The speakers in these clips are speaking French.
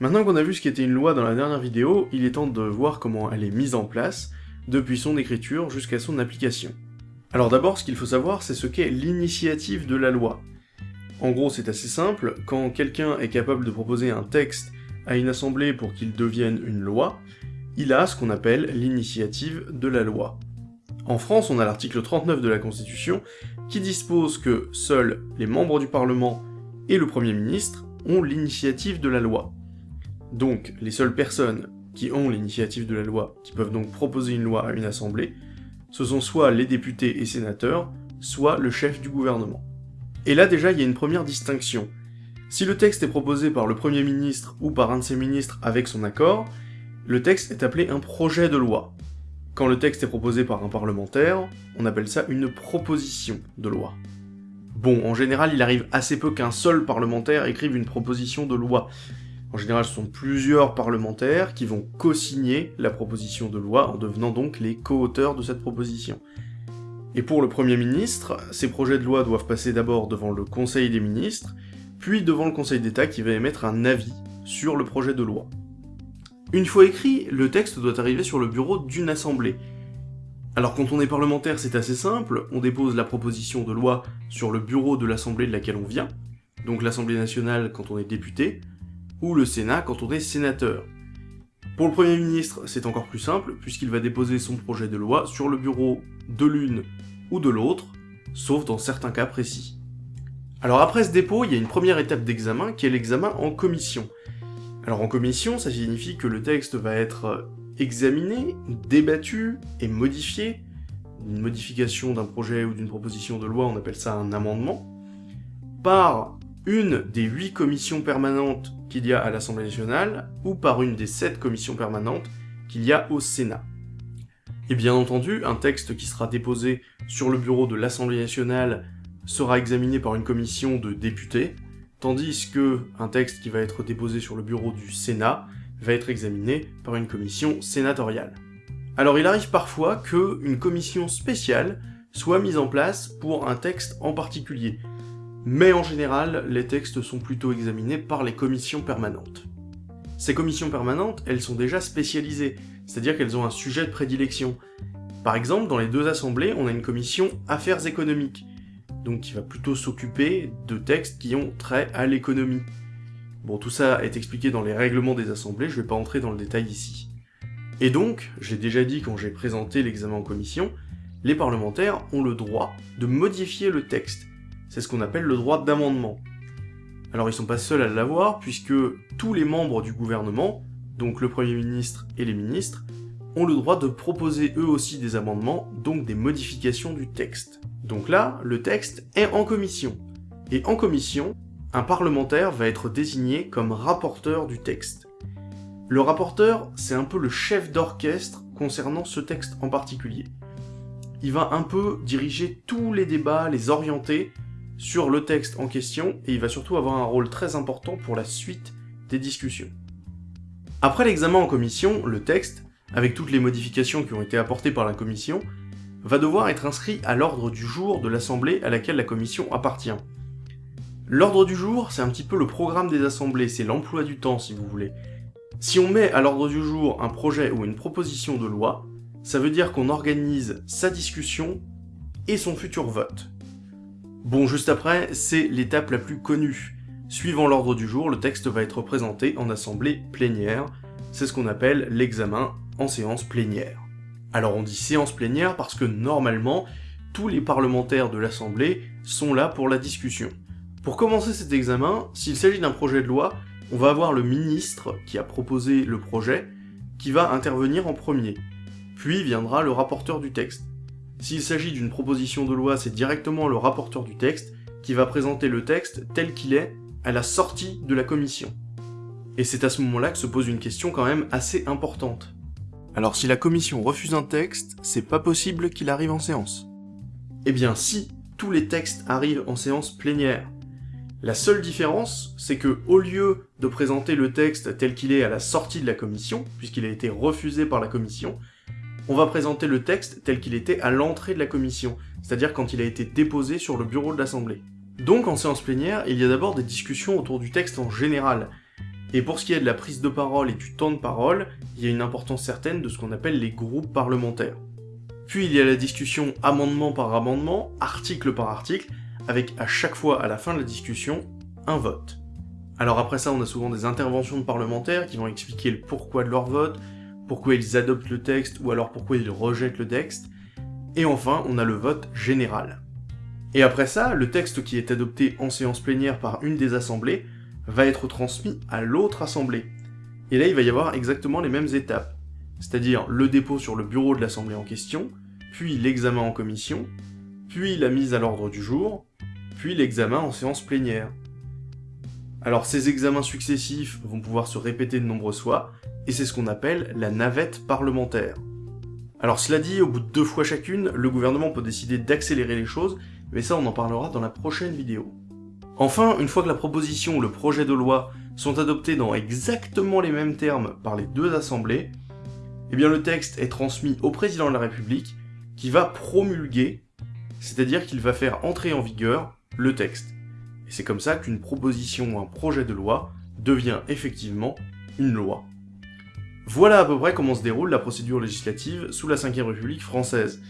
Maintenant qu'on a vu ce qu'était une loi dans la dernière vidéo, il est temps de voir comment elle est mise en place, depuis son écriture jusqu'à son application. Alors d'abord, ce qu'il faut savoir, c'est ce qu'est l'initiative de la loi. En gros, c'est assez simple, quand quelqu'un est capable de proposer un texte à une assemblée pour qu'il devienne une loi, il a ce qu'on appelle l'initiative de la loi. En France, on a l'article 39 de la Constitution qui dispose que seuls les membres du Parlement et le Premier ministre ont l'initiative de la loi. Donc, les seules personnes qui ont l'initiative de la loi, qui peuvent donc proposer une loi à une assemblée, ce sont soit les députés et sénateurs, soit le chef du gouvernement. Et là déjà, il y a une première distinction. Si le texte est proposé par le Premier ministre ou par un de ses ministres avec son accord, le texte est appelé un projet de loi. Quand le texte est proposé par un parlementaire, on appelle ça une proposition de loi. Bon, en général, il arrive assez peu qu'un seul parlementaire écrive une proposition de loi, en général, ce sont plusieurs parlementaires qui vont co-signer la proposition de loi en devenant donc les co-auteurs de cette proposition. Et pour le Premier ministre, ces projets de loi doivent passer d'abord devant le Conseil des ministres, puis devant le Conseil d'État qui va émettre un avis sur le projet de loi. Une fois écrit, le texte doit arriver sur le bureau d'une assemblée. Alors quand on est parlementaire, c'est assez simple, on dépose la proposition de loi sur le bureau de l'assemblée de laquelle on vient, donc l'Assemblée nationale quand on est député, ou le Sénat quand on est sénateur. Pour le Premier ministre, c'est encore plus simple, puisqu'il va déposer son projet de loi sur le bureau de l'une ou de l'autre, sauf dans certains cas précis. Alors après ce dépôt, il y a une première étape d'examen qui est l'examen en commission. Alors en commission, ça signifie que le texte va être examiné, débattu et modifié. Une modification d'un projet ou d'une proposition de loi, on appelle ça un amendement, par une des huit commissions permanentes qu'il y a à l'Assemblée nationale, ou par une des sept commissions permanentes qu'il y a au Sénat. Et bien entendu, un texte qui sera déposé sur le bureau de l'Assemblée nationale sera examiné par une commission de députés, tandis que un texte qui va être déposé sur le bureau du Sénat va être examiné par une commission sénatoriale. Alors il arrive parfois qu'une commission spéciale soit mise en place pour un texte en particulier, mais en général, les textes sont plutôt examinés par les commissions permanentes. Ces commissions permanentes, elles sont déjà spécialisées, c'est-à-dire qu'elles ont un sujet de prédilection. Par exemple, dans les deux assemblées, on a une commission affaires économiques, donc qui va plutôt s'occuper de textes qui ont trait à l'économie. Bon, tout ça est expliqué dans les règlements des assemblées, je vais pas entrer dans le détail ici. Et donc, j'ai déjà dit quand j'ai présenté l'examen en commission, les parlementaires ont le droit de modifier le texte, c'est ce qu'on appelle le droit d'amendement. Alors ils sont pas seuls à l'avoir, puisque tous les membres du gouvernement, donc le Premier ministre et les ministres, ont le droit de proposer eux aussi des amendements, donc des modifications du texte. Donc là, le texte est en commission. Et en commission, un parlementaire va être désigné comme rapporteur du texte. Le rapporteur, c'est un peu le chef d'orchestre concernant ce texte en particulier. Il va un peu diriger tous les débats, les orienter, sur le texte en question, et il va surtout avoir un rôle très important pour la suite des discussions. Après l'examen en commission, le texte, avec toutes les modifications qui ont été apportées par la commission, va devoir être inscrit à l'ordre du jour de l'assemblée à laquelle la commission appartient. L'ordre du jour, c'est un petit peu le programme des assemblées, c'est l'emploi du temps si vous voulez. Si on met à l'ordre du jour un projet ou une proposition de loi, ça veut dire qu'on organise sa discussion et son futur vote. Bon, juste après, c'est l'étape la plus connue. Suivant l'ordre du jour, le texte va être présenté en assemblée plénière. C'est ce qu'on appelle l'examen en séance plénière. Alors on dit séance plénière parce que normalement, tous les parlementaires de l'Assemblée sont là pour la discussion. Pour commencer cet examen, s'il s'agit d'un projet de loi, on va avoir le ministre qui a proposé le projet, qui va intervenir en premier. Puis viendra le rapporteur du texte. S'il s'agit d'une proposition de loi, c'est directement le rapporteur du texte qui va présenter le texte tel qu'il est à la sortie de la commission. Et c'est à ce moment-là que se pose une question quand même assez importante. Alors si la commission refuse un texte, c'est pas possible qu'il arrive en séance. Eh bien si, tous les textes arrivent en séance plénière. La seule différence, c'est que au lieu de présenter le texte tel qu'il est à la sortie de la commission, puisqu'il a été refusé par la commission, on va présenter le texte tel qu'il était à l'entrée de la commission, c'est-à-dire quand il a été déposé sur le bureau de l'Assemblée. Donc en séance plénière, il y a d'abord des discussions autour du texte en général, Et pour ce qui est de la prise de parole et du temps de parole, il y a une importance certaine de ce qu'on appelle les groupes parlementaires. Puis il y a la discussion amendement par amendement, article par article, avec à chaque fois à la fin de la discussion, un vote. Alors après ça, on a souvent des interventions de parlementaires qui vont expliquer le pourquoi de leur vote, pourquoi ils adoptent le texte ou alors pourquoi ils rejettent le texte. Et enfin, on a le vote général. Et après ça, le texte qui est adopté en séance plénière par une des assemblées va être transmis à l'autre assemblée. Et là, il va y avoir exactement les mêmes étapes, c'est-à-dire le dépôt sur le bureau de l'assemblée en question, puis l'examen en commission, puis la mise à l'ordre du jour, puis l'examen en séance plénière. Alors ces examens successifs vont pouvoir se répéter de nombreuses fois, et c'est ce qu'on appelle la navette parlementaire. Alors cela dit, au bout de deux fois chacune, le gouvernement peut décider d'accélérer les choses, mais ça on en parlera dans la prochaine vidéo. Enfin, une fois que la proposition ou le projet de loi sont adoptés dans exactement les mêmes termes par les deux assemblées, eh bien le texte est transmis au président de la République, qui va promulguer, c'est-à-dire qu'il va faire entrer en vigueur le texte. Et c'est comme ça qu'une proposition ou un projet de loi devient effectivement une loi. Voilà à peu près comment se déroule la procédure législative sous la Ve République française.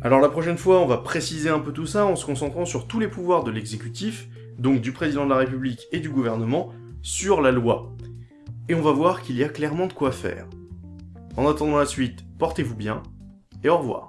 Alors la prochaine fois, on va préciser un peu tout ça en se concentrant sur tous les pouvoirs de l'exécutif, donc du président de la République et du gouvernement, sur la loi. Et on va voir qu'il y a clairement de quoi faire. En attendant la suite, portez-vous bien, et au revoir.